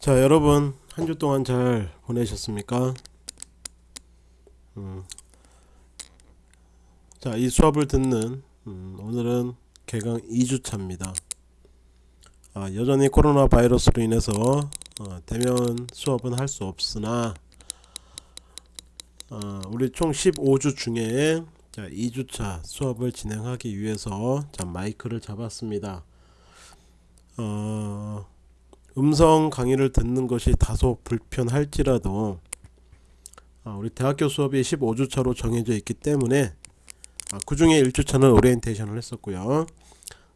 자 여러분 한 주 동안 잘 보내셨습니까? 음. 자이 수업을 듣는 음, 오늘은 개강 2주차입니다. 아, 여전히 코로나 바이러스로 인해서 어, 대면 수업은 할 수 없으나 어, 우리 총 15주 중에 자, 2주차 수업을 진행하기 위해서 자, 마이크를 잡았습니다. 어, 음성 강의를 듣는 것이 다소 불편할지라도 아, 우리 대학교 수업이 15주차로 정해져 있기 때문에 아, 그 중에 1주차는 오리엔테이션을 했었고요.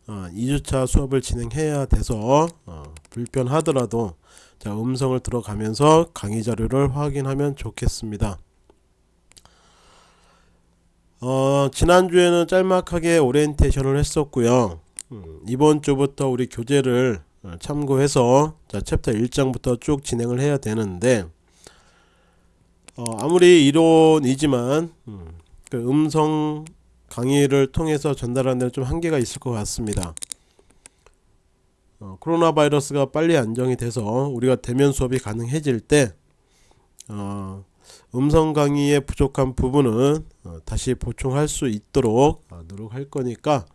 어, 2주차 수업을 진행해야 돼서 어, 불편하더라도 자, 음성을 들어가면서 강의 자료를 확인하면 좋겠습니다. 어, 지난주에는 짤막하게 오리엔테이션을 했었고요. 음, 이번 주부터 우리 교재를 어, 참고해서 자, 챕터 1장부터 쭉 진행을 해야 되는데 어, 아무리 이론이지만 음, 그 음성 강의를 통해서 전달하는 데는 좀 한계가 있을 것 같습니다. 어, 코로나 바이러스가 빨리 안정이 돼서 우리가 대면 수업이 가능해질 때 어, 음성 강의의 부족한 부분은 어, 다시 보충할 수 있도록 어, 노력할 거니까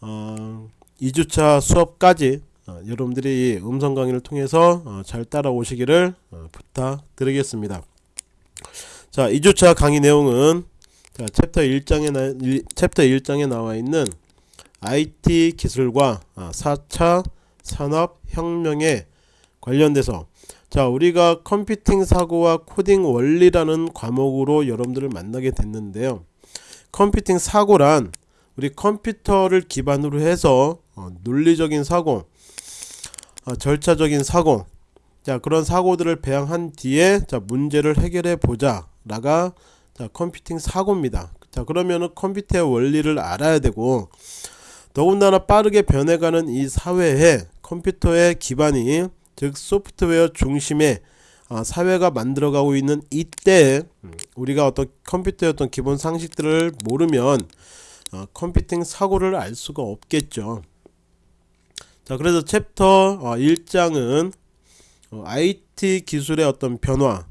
어, 2주차 수업까지 어, 여러분들이 음성 강의를 통해서 어, 잘 따라오시기를 어, 부탁드리겠습니다. 자, 2주차 강의 내용은 자, 챕터 1장에 나, 일, 챕터 1장에 나와 있는 IT 기술과 4차 산업 혁명에 관련돼서 자 우리가 컴퓨팅 사고와 코딩 원리라는 과목으로 여러분들을 만나게 됐는데요 컴퓨팅 사고란 우리 컴퓨터를 기반으로 해서 어, 논리적인 사고 어, 절차적인 사고 자 그런 사고들을 배양한 뒤에 자 문제를 해결해 보자 라가 자 컴퓨팅 사고입니다 자 그러면은 컴퓨터의 원리를 알아야 되고 더군다나 빠르게 변해가는 이 사회에 컴퓨터의 기반이 즉 소프트웨어 중심의 어, 사회가 만들어가고 있는 이때 우리가 어떤 컴퓨터의 어떤 기본 상식들을 모르면 어, 컴퓨팅 사고를 알 수가 없겠죠. 자 그래서 챕터 어, 1장은 IT 기술의 어떤 변화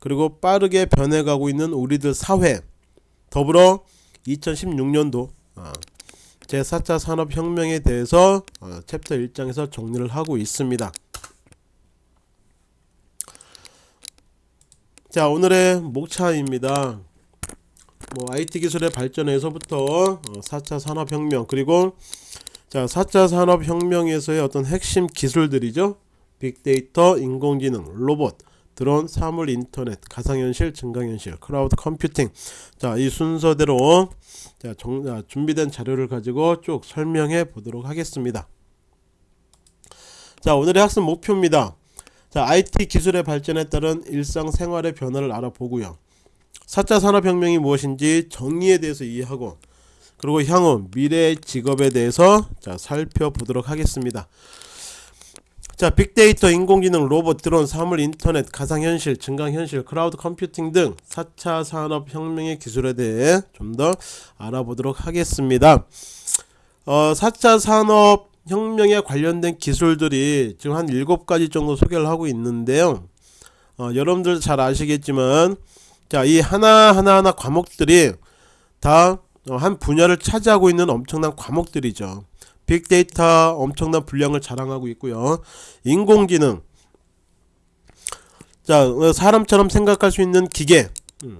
그리고 빠르게 변해가고 있는 우리들 사회 더불어 2016년도 제4차 산업혁명에 대해서 챕터 1장에서 정리를 하고 있습니다. 자 오늘의 목차입니다 뭐 IT 기술의 발전에서부터 4차 어, 산업혁명 그리고 자 4차 산업혁명에서의 어떤 핵심 기술들이죠. 빅데이터 인공지능 로봇 드론 사물 인터넷 가상현실 증강현실 클라우드 컴퓨팅. 자 이 순서대로 자, 정, 자 준비된 자료를 가지고 쭉 설명해 보도록 하겠습니다. 자 오늘의 학습 목표입니다. 자, IT 기술의 발전에 따른 일상생활의 변화를 알아보고요. 4차 산업혁명이 무엇인지 정의에 대해서 이해하고 그리고 향후 미래의 직업에 대해서 자, 살펴보도록 하겠습니다. 자, 빅데이터, 인공지능, 로봇, 드론, 사물, 인터넷, 가상현실, 증강현실, 클라우드 컴퓨팅 등 4차 산업혁명의 기술에 대해 좀 더 알아보도록 하겠습니다. 어, 4차 산업 혁명에 관련된 기술들이 지금 한 7가지 정도 소개를 하고 있는데요 어, 여러분들 잘 아시겠지만 자 이 하나하나하나 과목들이 다 한 어, 분야를 차지하고 있는 엄청난 과목들이죠. 빅데이터 엄청난 분량을 자랑하고 있고요. 인공지능. 자 어, 사람처럼 생각할 수 있는 기계. 음.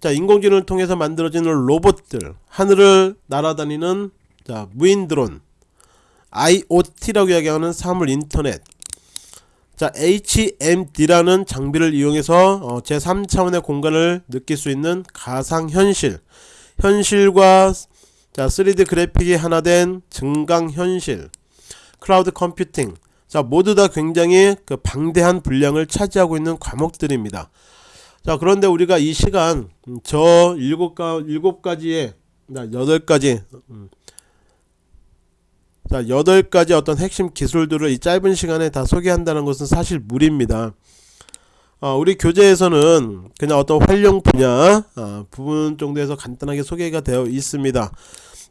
자 인공지능을 통해서 만들어지는 로봇들. 하늘을 날아다니는 자 무인 드론. IoT라고 이야기하는 사물 인터넷. 자 HMD라는 장비를 이용해서 어, 제3차원의 공간을 느낄 수 있는 가상현실 현실과 자 3D 그래픽이 하나 된 증강현실 클라우드 컴퓨팅 자 모두 다 굉장히 그 방대한 분량을 차지하고 있는 과목들입니다 자 그런데 우리가 이 시간 저 일곱 가 일곱 가지의 여덟 가지 음, 자, 8가지 어떤 핵심 기술들을 이 짧은 시간에 다 소개한다는 것은 사실 무리입니다. 어, 우리 교재에서는 그냥 어떤 활용 분야 어, 부분 정도에서 간단하게 소개가 되어 있습니다.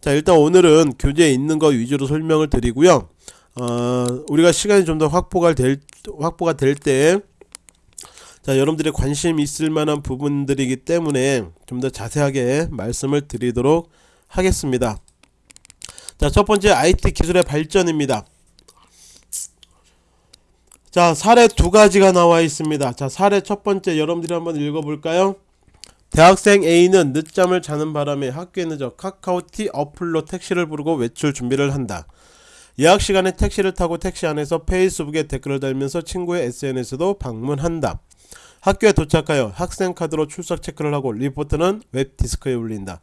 자, 일단 오늘은 교재에 있는 것 위주로 설명을 드리고요. 어, 우리가 시간이 좀 더 확보가 될 확보가 될 때 자, 여러분들이 관심 있을 만한 부분들이기 때문에 좀 더 자세하게 말씀을 드리도록 하겠습니다. 자, 첫 번째 IT 기술의 발전입니다. 자, 사례 두 가지가 나와 있습니다. 자, 사례 첫 번째 여러분들이 한번 읽어 볼까요? 대학생 A는 늦잠을 자는 바람에 학교에 늦어 카카오티 어플로 택시를 부르고 외출 준비를 한다. 예약 시간에 택시를 타고 택시 안에서 페이스북에 댓글을 달면서 친구의 SNS도 방문한다. 학교에 도착하여 학생 카드로 출석 체크를 하고 리포트는 웹 디스크에 올린다.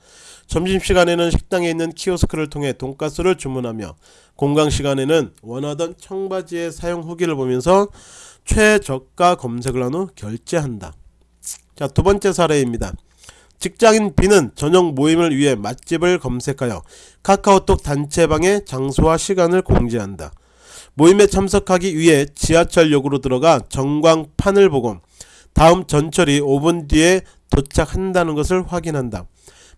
점심시간에는 식당에 있는 키오스크를 통해 돈가스를 주문하며 공강시간에는 원하던 청바지의 사용 후기를 보면서 최저가 검색을 한 후 결제한다. 자, 두 번째 사례입니다. 직장인 B는 저녁 모임을 위해 맛집을 검색하여 카카오톡 단체방에 장소와 시간을 공지한다. 모임에 참석하기 위해 지하철역으로 들어가 전광판을 보고 다음 전철이 5분 뒤에 도착한다는 것을 확인한다.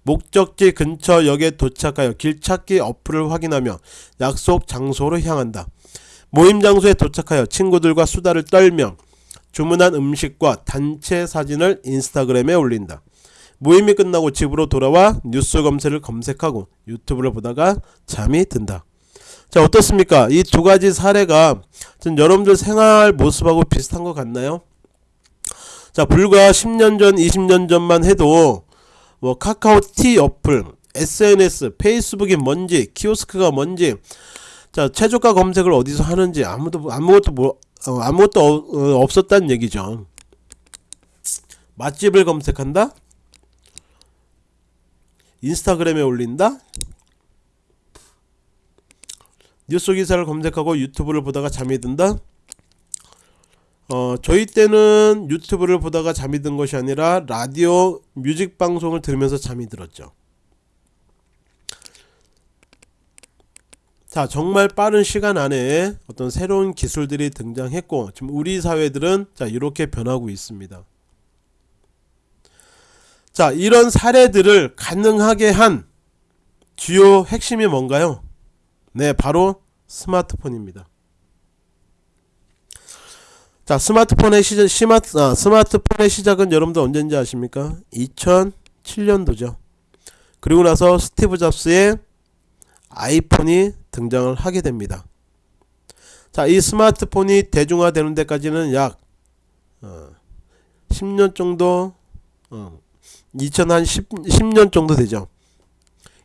목적지 근처 역에 도착하여 길찾기 어플을 확인하며 약속 장소로 향한다. 모임 장소에 도착하여 친구들과 수다를 떨며 주문한 음식과 단체 사진을 인스타그램에 올린다. 모임이 끝나고 집으로 돌아와 뉴스 검색을 검색하고 유튜브를 보다가 잠이 든다. 자 어떻습니까? 이 두 가지 사례가 좀 여러분들 생활 모습하고 비슷한 것 같나요? 자 불과 10년 전 20년 전만 해도 뭐 카카오 티 어플 SNS 페이스북이 뭔지 키오스크가 뭔지 자 최저가 검색을 어디서 하는지 아무도 아무것도 뭐 어, 아무것도 어, 어, 없었다는 얘기죠. 맛집을 검색한다? 인스타그램에 올린다? 뉴스 기사를 검색하고 유튜브를 보다가 잠이 든다 어, 저희 때는 유튜브를 보다가 잠이 든 것이 아니라 라디오 뮤직 방송을 들으면서 잠이 들었죠. 자, 정말 빠른 시간 안에 어떤 새로운 기술들이 등장했고, 지금 우리 사회들은 자, 이렇게 변하고 있습니다. 자, 이런 사례들을 가능하게 한 주요 핵심이 뭔가요? 네, 바로 스마트폰입니다. 자 스마트폰의 시작 시마트, 아, 스마트폰의 시작은 여러분들 언제인지 아십니까? 2007년도죠. 그리고 나서 스티브 잡스의 아이폰이 등장을 하게 됩니다. 자, 이 스마트폰이 대중화되는 데까지는 약 어, 10년 정도 어, 2000한 10, 10년 정도 되죠.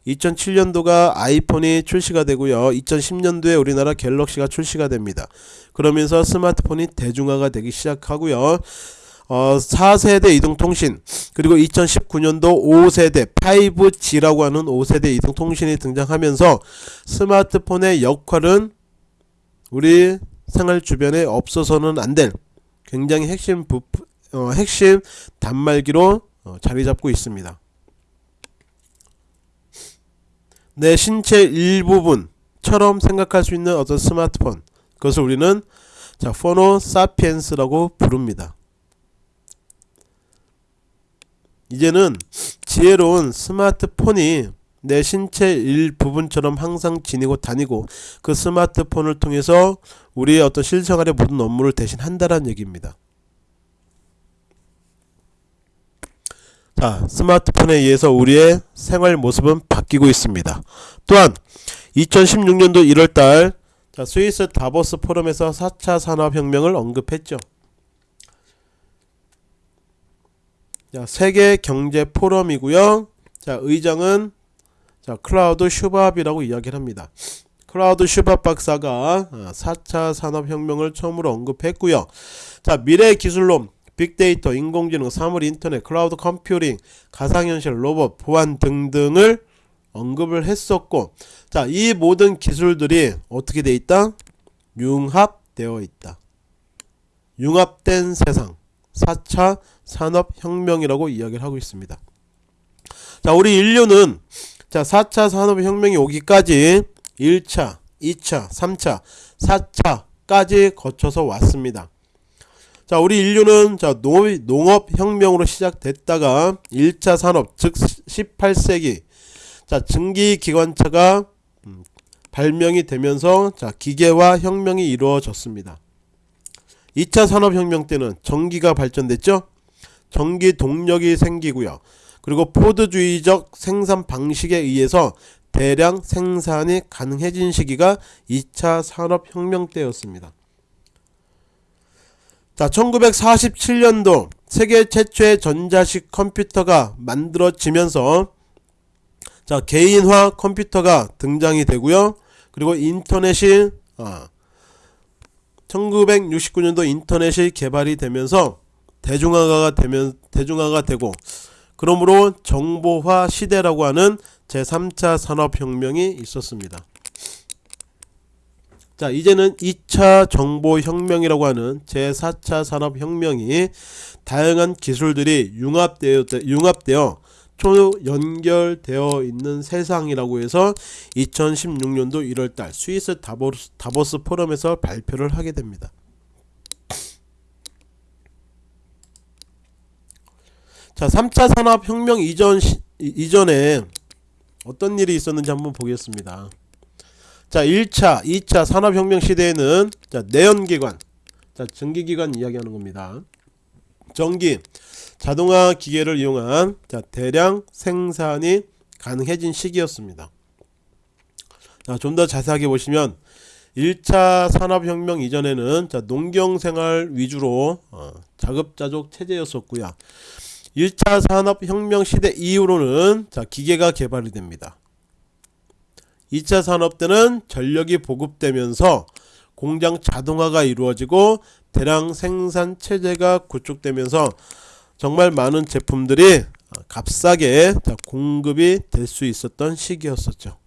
2007년도가 아이폰이 출시가 되고요. 2010년도에 우리나라 갤럭시가 출시가 됩니다. 그러면서 스마트폰이 대중화가 되기 시작하고요. 어, 4세대 이동통신 그리고 2019년도 5세대 5G라고 하는 5세대 이동통신이 등장하면서 스마트폰의 역할은 우리 생활 주변에 없어서는 안 될 굉장히 핵심 부, 어, 핵심 단말기로 어, 자리 잡고 있습니다. 내 신체 일부분처럼 생각할 수 있는 어떤 스마트폰 그것을 우리는 자 포노 사피엔스라고 부릅니다. 이제는 지혜로운 스마트폰이 내 신체 일부분처럼 항상 지니고 다니고 그 스마트폰을 통해서 우리의 어떤 실생활의 모든 업무를 대신 한다는 얘기입니다. 자, 스마트폰에 의해서 우리의 생활 모습은 바뀌고 있습니다. 또한 2016년도 1월달 스위스 다보스 포럼에서 4차 산업혁명을 언급했죠. 자, 세계 경제 포럼이고요. 자, 의장은 자, 클라우스 슈밥이라고 이야기를 합니다. 클라우스 슈밥 박사가 4차 산업혁명을 처음으로 언급했고요. 자, 미래 기술로 빅데이터, 인공지능, 사물 인터넷, 클라우드 컴퓨팅, 가상현실, 로봇, 보안 등등을 언급을 했었고 자, 이 모든 기술들이 어떻게 돼 있다? 융합되어 있다. 융합된 세상 4차 산업혁명이라고 이야기를 하고 있습니다. 자, 우리 인류는 자, 4차 산업혁명이 오기까지 1차, 2차, 3차, 4차까지 거쳐서 왔습니다. 자, 우리 인류는 자, 농업 혁명으로 시작됐다가 1차 산업 즉 18세기 자, 증기 기관차가 음, 발명이 되면서 자, 기계화 혁명이 이루어졌습니다. 2차 산업혁명 때는 전기가 발전됐죠. 전기 동력이 생기고요. 그리고 포드주의적 생산 방식에 의해서 대량 생산이 가능해진 시기가 2차 산업혁명 때였습니다. 자, 1947년도 세계 최초의 전자식 컴퓨터가 만들어지면서 자, 개인화 컴퓨터가 등장이 되고요. 그리고 인터넷이 아, 1969년도 인터넷이 개발이 되면서 대중화가 되면 대중화가 되고 그러므로 정보화 시대라고 하는 제3차 산업혁명이 있었습니다. 자 이제는 2차 정보혁명이라고 하는 제4차 산업혁명이 다양한 기술들이 융합되어, 융합되어 초연결되어 있는 세상이라고 해서 2016년도 1월달 스위스 다보스, 다보스 포럼에서 발표를 하게 됩니다. 자 3차 산업혁명 이전 시, 이전에 어떤 일이 있었는지 한번 보겠습니다. 자 1차 2차 산업혁명 시대에는 자 내연기관 자 전기기관 이야기하는 겁니다. 전기 자동화 기계를 이용한 자 대량 생산이 가능해진 시기였습니다. 좀 더 자세하게 보시면 1차 산업혁명 이전에는 자 농경생활 위주로 어, 자급자족 체제였었고요. 1차 산업혁명 시대 이후로는 자 기계가 개발이 됩니다. 2차 산업 때는 전력이 보급되면서 공장 자동화가 이루어지고 대량 생산 체제가 구축되면서 정말 많은 제품들이 값싸게 공급이 될 수 있었던 시기였었죠.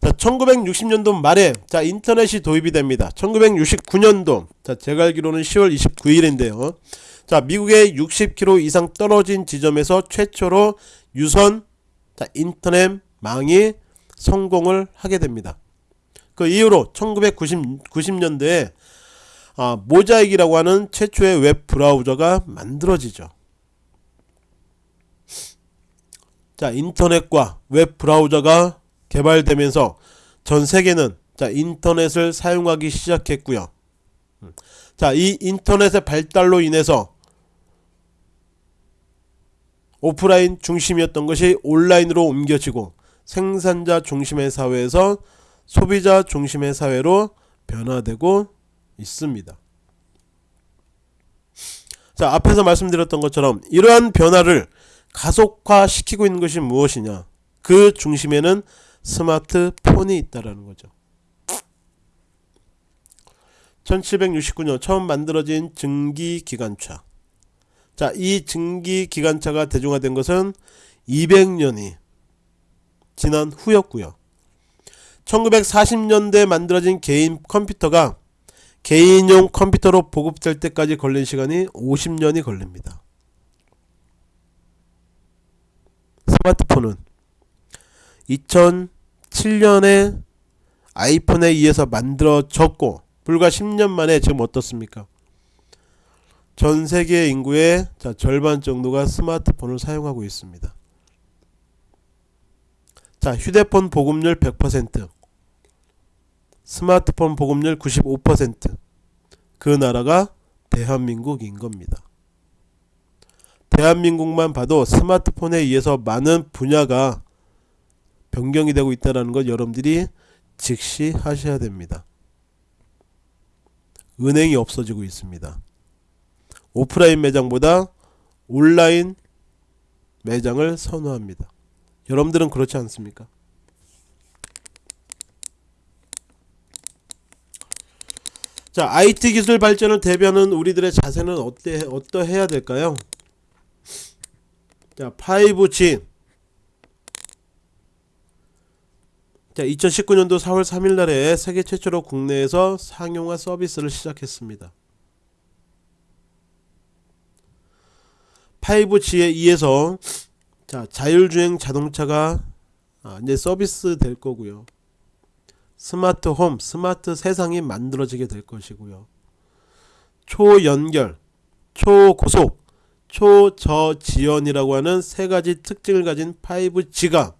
자, 1960년도 말에 자 인터넷이 도입이 됩니다. 1969년도 자 제가 알기로는 10월 29일인데요. 자 미국의 60km 이상 떨어진 지점에서 최초로 유선 자, 인터넷망이 성공을 하게 됩니다. 그 이후로 1990년대에 아, Mosaic이라고 하는 최초의 웹 브라우저가 만들어지죠. 자 인터넷과 웹 브라우저가 개발되면서 전 세계는 자 인터넷을 사용하기 시작했고요. 자 이 인터넷의 발달로 인해서 오프라인 중심이었던 것이 온라인으로 옮겨지고 생산자 중심의 사회에서 소비자 중심의 사회로 변화되고 있습니다. 자 앞에서 말씀드렸던 것처럼 이러한 변화를 가속화시키고 있는 것이 무엇이냐 그 중심에는 스마트폰이 있다라는 거죠. 1769년 처음 만들어진 증기기관차 자, 이 증기 기관차가 대중화된 것은 200년이 지난 후였고요. 1940년대에 만들어진 개인 컴퓨터가 개인용 컴퓨터로 보급될 때까지 걸린 시간이 50년이 걸립니다. 스마트폰은 2007년에 아이폰에 의해서 만들어졌고 불과 10년 만에 지금 어떻습니까? 전 세계 인구의 자, 절반 정도가 스마트폰을 사용하고 있습니다. 자, 휴대폰 보급률 100%, 스마트폰 보급률 95%그 나라가 대한민국인 겁니다. 대한민국만 봐도 스마트폰에 의해서 많은 분야가 변경이 되고 있다는 것 여러분들이 즉시 하셔야 됩니다. 은행이 없어지고 있습니다. 오프라인 매장보다 온라인 매장을 선호합니다. 여러분들은 그렇지 않습니까? 자, IT 기술 발전을 대변하는 우리들의 자세는 어때 어떠해야 될까요? 자, 5G. 자, 2019년도 4월 3일 날에 세계 최초로 국내에서 상용화 서비스를 시작했습니다. 5G에 의해서 자 자율주행 자동차가 아, 이제 서비스 될 거고요. 스마트 홈, 스마트 세상이 만들어지게 될 것이고요. 초연결, 초고속, 초저지연이라고 하는 세 가지 특징을 가진 5G가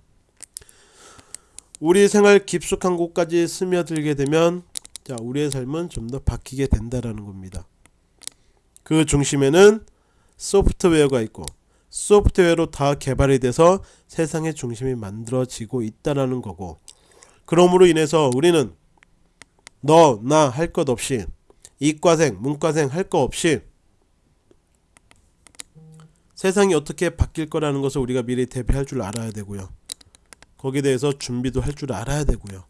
우리 생활 깊숙한 곳까지 스며들게 되면 자 우리의 삶은 좀 더 바뀌게 된다라는 겁니다. 그 중심에는 소프트웨어가 있고 소프트웨어로 다 개발이 돼서 세상의 중심이 만들어지고 있다라는 거고 그러므로 인해서 우리는 너 나 할 것 없이 이과생 문과생 할 거 없이 세상이 어떻게 바뀔 거라는 것을 우리가 미리 대비할 줄 알아야 되고요. 거기에 대해서 준비도 할 줄 알아야 되고요.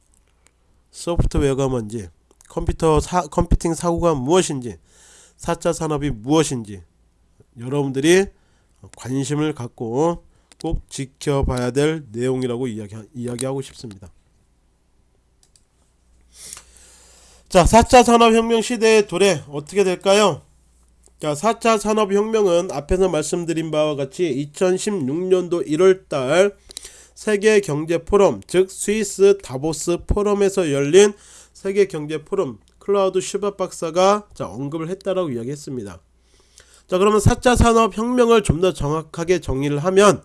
소프트웨어가 뭔지, 컴퓨터 사, 컴퓨팅 사고가 무엇인지, 4차 산업이 무엇인지 여러분들이 관심을 갖고 꼭 지켜봐야 될 내용이라고 이야기, 이야기하고 싶습니다. 자, 4차 산업혁명 시대의 도래 어떻게 될까요? 자, 4차 산업혁명은 앞에서 말씀드린 바와 같이 2016년도 1월달 세계 경제 포럼, 즉 스위스 다보스 포럼에서 열린 세계 경제 포럼 클라우스 슈밥 박사가 자, 언급을 했다라고 이야기했습니다. 자, 그러면 4차 산업 혁명을 좀 더 정확하게 정의를 하면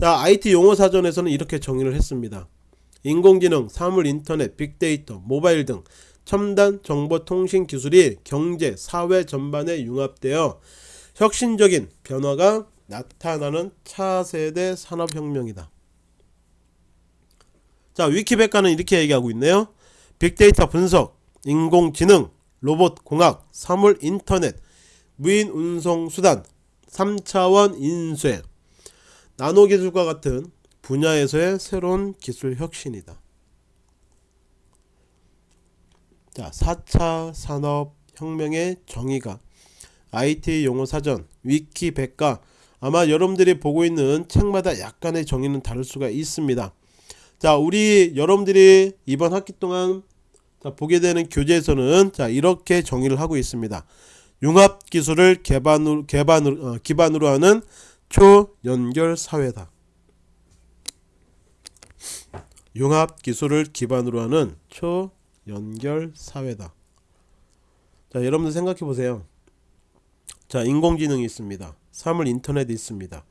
자, IT 용어 사전에서는 이렇게 정의를 했습니다. 인공지능, 사물 인터넷, 빅데이터, 모바일 등 첨단 정보통신 기술이 경제, 사회 전반에 융합되어 혁신적인 변화가 나타나는 차세대 산업혁명이다. 자, 위키백과는 이렇게 얘기하고 있네요. 빅데이터 분석, 인공지능, 로봇 공학, 사물 인터넷, 무인 운송 수단, 3차원 인쇄, 나노기술과 같은 분야에서의 새로운 기술 혁신이다. 자, 4차 산업혁명의 정의가 IT 용어 사전, 위키 백과 아마 여러분들이 보고 있는 책마다 약간의 정의는 다를 수가 있습니다. 자, 우리 여러분들이 이번 학기 동안 자, 보게 되는 교재에서는 자, 이렇게 정의를 하고 있습니다. 융합 기술을 개반으로, 개반으로, 어, 기반으로 하는 초연결 사회다. 융합 기술을 기반으로 하는 초 연결 사회다. 자, 여러분들 생각해 보세요. 자, 인공지능이 있습니다. 사물 인터넷이 있습니다.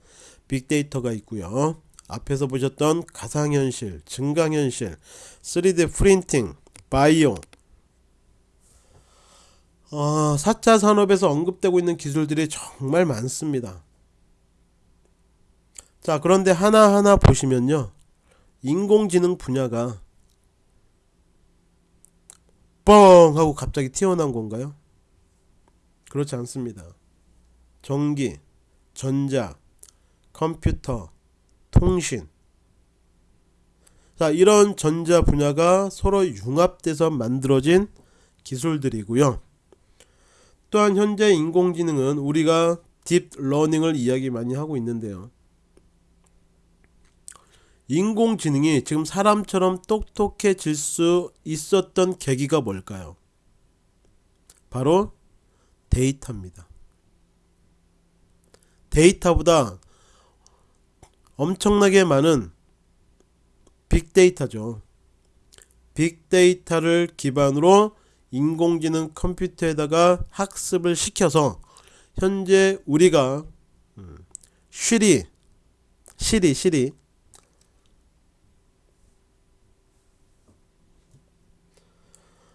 빅데이터가 있고요. 앞에서 보셨던 가상현실, 증강현실, 3D 프린팅, 바이오 어, 4차 산업에서 언급되고 있는 기술들이 정말 많습니다. 자, 그런데 하나하나 보시면요. 인공지능 분야가 뻥 하고 갑자기 튀어나온 건가요? 그렇지 않습니다. 전기, 전자, 컴퓨터, 통신. 자, 이런 전자 분야가 서로 융합돼서 만들어진 기술들이고요. 또한 현재 인공지능은 우리가 딥러닝을 이야기 많이 하고 있는데요. 인공지능이 지금 사람처럼 똑똑해질 수 있었던 계기가 뭘까요? 바로 데이터입니다. 데이터보다 엄청나게 많은 빅데이터죠. 빅데이터를 기반으로 인공지능 컴퓨터에다가 학습을 시켜서 현재 우리가 쉬리 시리 시리.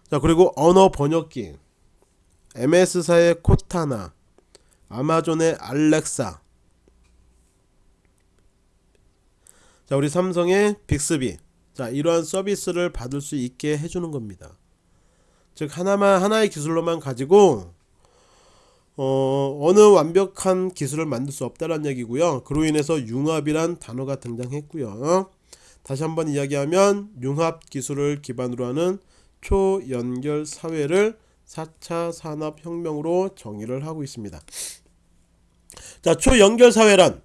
자 그리고 언어 번역기. MS사의 코타나 아마존의 알렉사. 자 우리 삼성의 빅스비. 자 이러한 서비스를 받을 수 있게 해주는 겁니다 즉 하나만 하나의 기술로만 가지고 어, 어느 완벽한 기술을 만들 수 없다는 얘기고요 그로 인해서 융합이란 단어가 등장했고요 다시 한번 이야기하면 융합 기술을 기반으로 하는 초연결 사회를 4차 산업혁명으로 정의를 하고 있습니다. 자, 초연결 사회란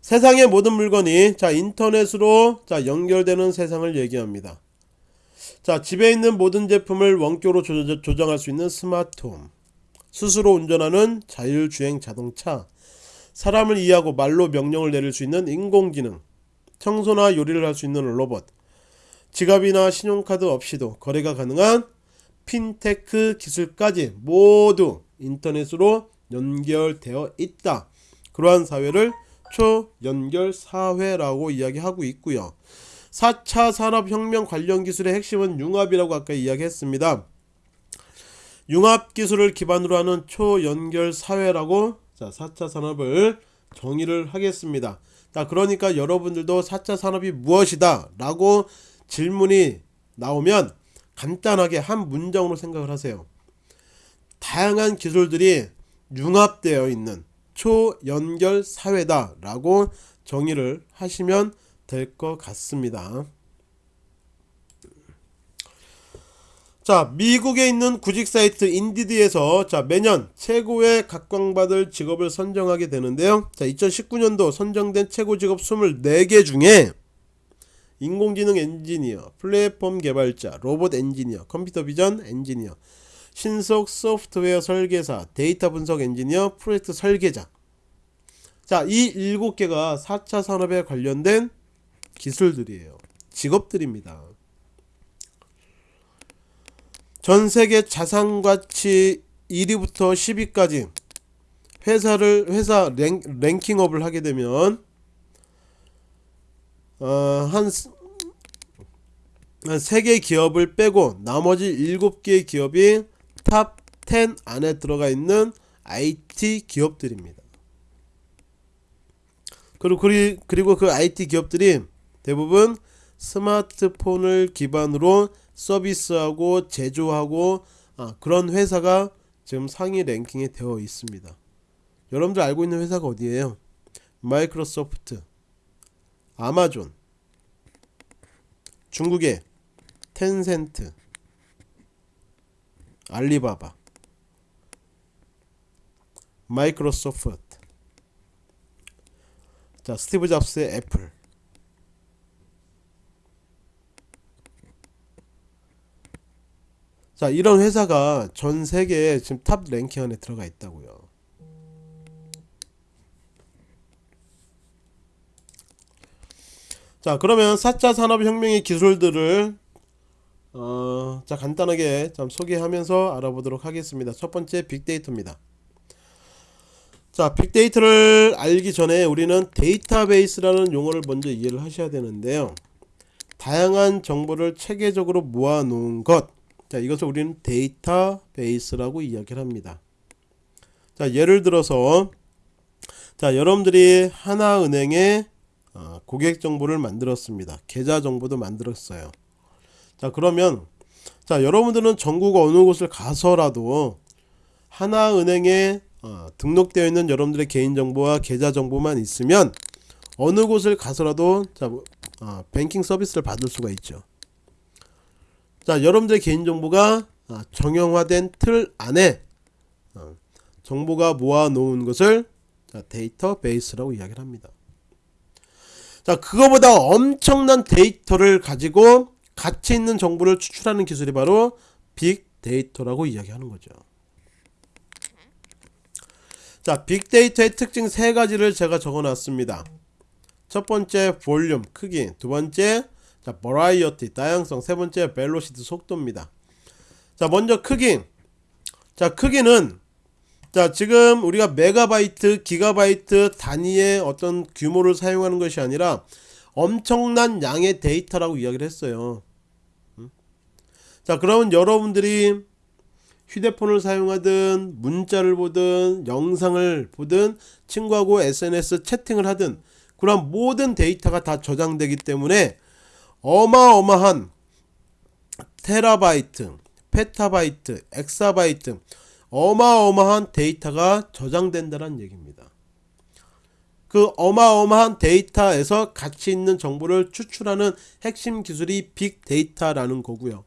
세상의 모든 물건이 자, 인터넷으로 자, 연결되는 세상을 얘기합니다. 자, 집에 있는 모든 제품을 원격으로 조, 조정할 수 있는 스마트홈, 스스로 운전하는 자율주행 자동차, 사람을 이해하고 말로 명령을 내릴 수 있는 인공지능, 청소나 요리를 할 수 있는 로봇, 지갑이나 신용카드 없이도 거래가 가능한 핀테크 기술까지 모두 인터넷으로 연결되어 있다. 그러한 사회를 초연결 사회라고 이야기하고 있고요. 4차 산업혁명 관련 기술의 핵심은 융합이라고 아까 이야기했습니다. 융합 기술을 기반으로 하는 초연결 사회라고 자 4차 산업을 정의를 하겠습니다. 자 그러니까 여러분들도 4차 산업이 무엇이다 라고 질문이 나오면 간단하게 한 문장으로 생각을 하세요. 다양한 기술들이 융합되어 있는 초연결 사회다 라고 정의를 하시면 될 것 같습니다. 자, 미국에 있는 구직 사이트 인디드에서 자, 매년 최고의 각광받을 직업을 선정하게 되는데요. 자, 2019년도 선정된 최고 직업 24개 중에 인공지능 엔지니어, 플랫폼 개발자, 로봇 엔지니어, 컴퓨터 비전 엔지니어, 신속 소프트웨어 설계사, 데이터 분석 엔지니어, 프로젝트 설계자. 자, 이 7개가 4차 산업에 관련된 기술들이에요. 직업들입니다. 전 세계 자산 가치 1위부터 10위까지 회사를 회사 랭, ranking up을 하게 되면 어 한 한 3개 기업을 빼고 나머지 7개 기업이 top 10 안에 들어가 있는 IT 기업들입니다. 그리고 그리고 그 IT 기업들이 대부분 스마트폰을 기반으로 서비스하고 제조하고 아, 그런 회사가 지금 상위 랭킹에 되어 있습니다. 여러분들 알고 있는 회사가 어디예요? 마이크로소프트, 아마존, 중국의 텐센트, 알리바바, 마이크로소프트, 자 스티브 잡스의 애플, 자 이런 회사가 전 세계에 지금 top ranking 안에 들어가 있다고요. 자 그러면 4차 산업혁명의 기술들을 어, 자 간단하게 좀 소개하면서 알아보도록 하겠습니다. 첫 번째 빅데이터입니다. 자 빅데이터를 알기 전에 우리는 데이터베이스라는 용어를 먼저 이해를 하셔야 되는데요. 다양한 정보를 체계적으로 모아 놓은 것 자, 이것을 우리는 데이터베이스라고 이야기를 합니다. 자, 예를 들어서 자, 여러분들이 하나은행에 어, 고객 정보를 만들었습니다. 계좌 정보도 만들었어요. 자, 그러면 자, 여러분들은 전국 어느 곳을 가서라도 하나은행에 어, 등록되어 있는 여러분들의 개인 정보와 계좌 정보만 있으면 어느 곳을 가서라도 자, 어, 뱅킹 서비스를 받을 수가 있죠. 자 여러분들의 개인정보가 아, 정형화된 틀 안에 어, 정보가 모아 놓은 것을 데이터베이스라고 이야기를 합니다. 자 그거보다 엄청난 데이터를 가지고 가치 있는 정보를 추출하는 기술이 바로 빅데이터라고 이야기하는 거죠. 자 빅데이터의 특징 세 가지를 제가 적어 놨습니다. 첫 번째 볼륨 크기. 두 번째 자, 버라이어티 다양성 세 번째 velocity 속도입니다. 자, 먼저 크기. 자, 크기는 자, 지금 우리가 메가바이트, 기가바이트 단위의 어떤 규모를 사용하는 것이 아니라 엄청난 양의 데이터라고 이야기를 했어요. 자, 그러면 여러분들이 휴대폰을 사용하든 문자를 보든 영상을 보든 친구하고 SNS 채팅을 하든 그런 모든 데이터가 다 저장되기 때문에 어마어마한 테라바이트, 페타바이트, 엑사바이트 어마어마한 데이터가 저장된다는 얘기입니다. 그 어마어마한 데이터에서 가치 있는 정보를 추출하는 핵심 기술이 빅데이터라는 거고요.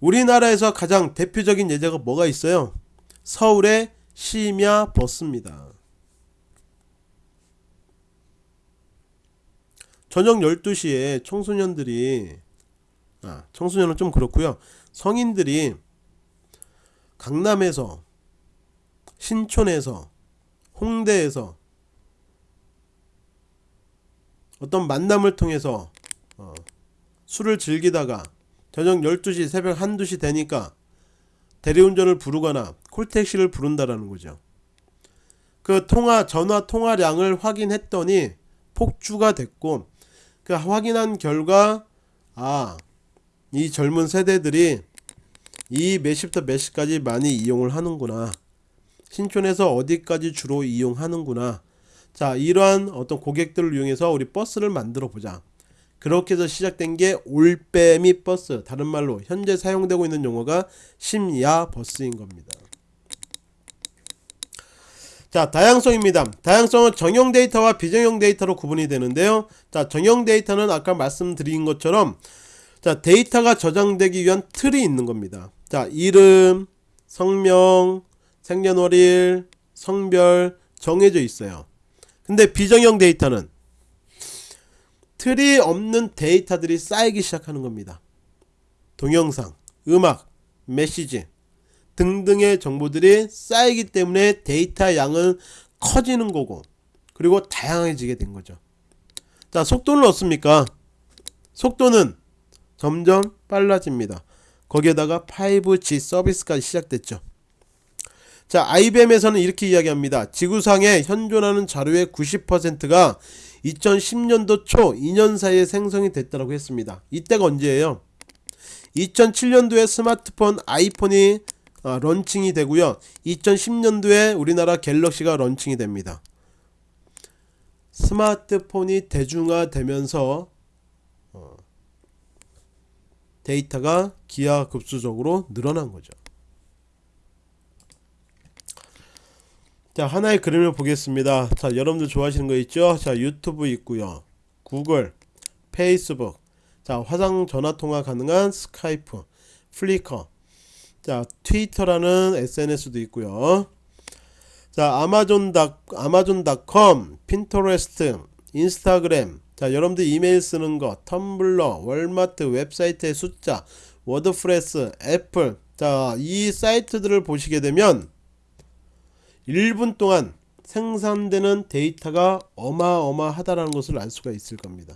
우리나라에서 가장 대표적인 예제가 뭐가 있어요? 서울의 심야 버스입니다. 저녁 12시에 청소년들이 아 청소년은 좀 그렇고요 성인들이 강남에서 신촌에서 홍대에서 어떤 만남을 통해서 어, 술을 즐기다가 저녁 12시 새벽 1, 2시 되니까 대리운전을 부르거나 콜택시를 부른다라는 거죠. 그 통화 전화 통화량을 확인했더니 폭주가 됐고 그 확인한 결과 아 이 젊은 세대들이 이 몇 시부터 몇 시까지 많이 이용을 하는구나. 신촌에서 어디까지 주로 이용하는구나. 자, 이러한 어떤 고객들을 이용해서 우리 버스를 만들어 보자. 그렇게 해서 시작된 게 올빼미 버스. 다른 말로 현재 사용되고 있는 용어가 심야 버스인 겁니다. 자, 다양성입니다. 다양성은 정형 데이터와 비정형 데이터로 구분이 되는데요. 자, 정형 데이터는 아까 말씀드린 것처럼 자, 데이터가 저장되기 위한 틀이 있는 겁니다. 자, 이름, 성명, 생년월일, 성별 정해져 있어요. 근데 비정형 데이터는 틀이 없는 데이터들이 쌓이기 시작하는 겁니다. 동영상, 음악, 메시지 등등의 정보들이 쌓이기 때문에 데이터 양은 커지는 거고 그리고 다양해지게 된 거죠. 자, 속도는 어떻습니까? 속도는 점점 빨라집니다. 거기에다가 5G 서비스까지 시작됐죠. 자, IBM에서는 이렇게 이야기합니다. 지구상에 현존하는 자료의 90%가 2010년도 초 2년 사이에 생성이 됐다고 했습니다. 이때가 언제예요? 2007년도에 스마트폰 아이폰이 어, launching이 되고요. 2010년도에 우리나라 갤럭시가 launching이 됩니다. 스마트폰이 대중화되면서 어, 데이터가 기하급수적으로 늘어난 거죠. 자 하나의 그림을 보겠습니다. 자 여러분들 좋아하시는 거 있죠? 자 유튜브 있고요. 구글, 페이스북, 자 화상 전화 통화 가능한 스카이프, 플리커, 자 트위터라는 SNS도 있고요. 자 아마존 닷 아마존닷컴, 핀터레스트, 인스타그램. 자 여러분들 이메일 쓰는 거, 텀블러, 월마트 웹사이트의 숫자, 워드프레스, 애플. 자 이 사이트들을 보시게 되면 1분 동안 생산되는 데이터가 어마어마하다라는 것을 알 수가 있을 겁니다.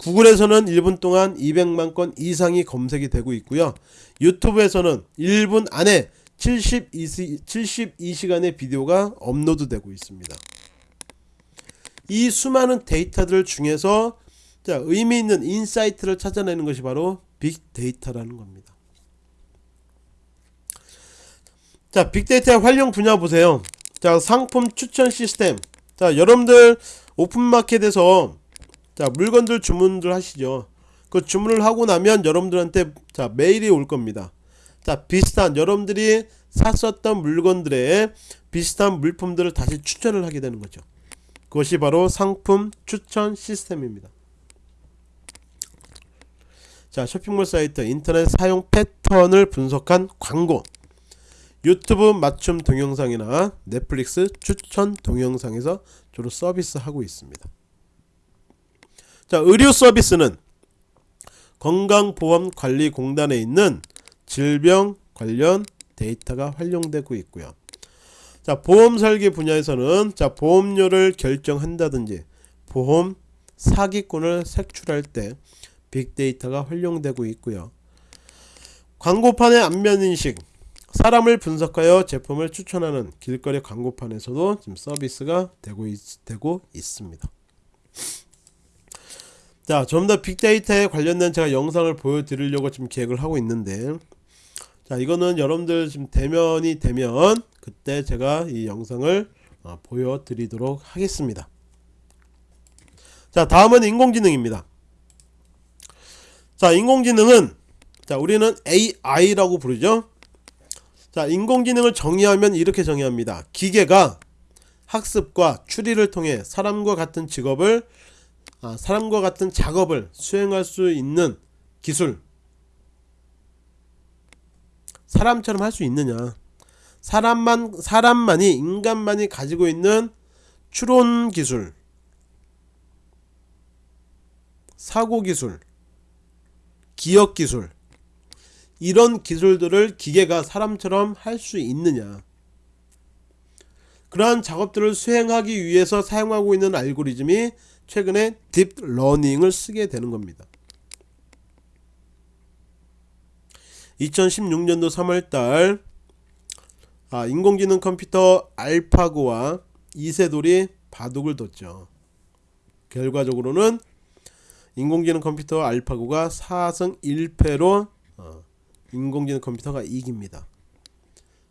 구글에서는 1분 동안 200만 건 이상이 검색이 되고 있고요. 유튜브에서는 1분 안에 72, 72시간의 비디오가 업로드 되고 있습니다. 이 수많은 데이터들 중에서 자, 의미 있는 insight를 찾아내는 것이 바로 빅데이터라는 겁니다. 자 빅데이터의 활용 분야 보세요 자 상품 추천 시스템 자 여러분들 오픈마켓에서 자 물건들 주문들 하시죠. 그 주문을 하고 나면 여러분들한테 자 메일이 올 겁니다. 자 비슷한 여러분들이 샀었던 물건들의 비슷한 물품들을 다시 추천을 하게 되는 거죠. 그것이 바로 상품 추천 시스템입니다. 자 쇼핑몰 사이트 인터넷 사용 패턴을 분석한 광고. 유튜브 맞춤 동영상이나 넷플릭스 추천 동영상에서 주로 서비스하고 있습니다. 자, 의료 서비스는 건강보험관리공단에 있는 질병 관련 데이터가 활용되고 있고요. 자, 보험 설계 분야에서는 자, 보험료를 결정한다든지 보험 사기꾼을 색출할 때 빅데이터가 활용되고 있고요. 광고판의 안면인식 사람을 분석하여 제품을 추천하는 길거리 광고판에서도 지금 서비스가 되고, 있, 되고 있습니다. 자, 좀 더 빅데이터에 관련된 제가 영상을 보여드리려고 지금 계획을 하고 있는데, 자, 이거는 여러분들 지금 대면이 되면 그때 제가 이 영상을 어, 보여드리도록 하겠습니다. 자, 다음은 인공지능입니다. 자, 인공지능은 자, 우리는 AI라고 부르죠. 자, 인공지능을 정의하면 이렇게 정의합니다. 기계가 학습과 추리를 통해 사람과 같은 직업을 아, 사람과 같은 작업을 수행할 수 있는 기술. 사람처럼 할 수 있느냐? 사람만 사람만이 인간만이 가지고 있는 추론 기술. 사고 기술. 기억 기술. 이런 기술들을 기계가 사람처럼 할 수 있느냐? 그러한 작업들을 수행하기 위해서 사용하고 있는 알고리즘이 최근에 딥러닝을 쓰게 되는 겁니다 2016년도 3월달 아, 인공지능 컴퓨터 알파고와 이세돌이 바둑을 뒀죠 결과적으로는 인공지능 컴퓨터 알파고가 4승 1패로 어, 인공지능 컴퓨터가 이깁니다.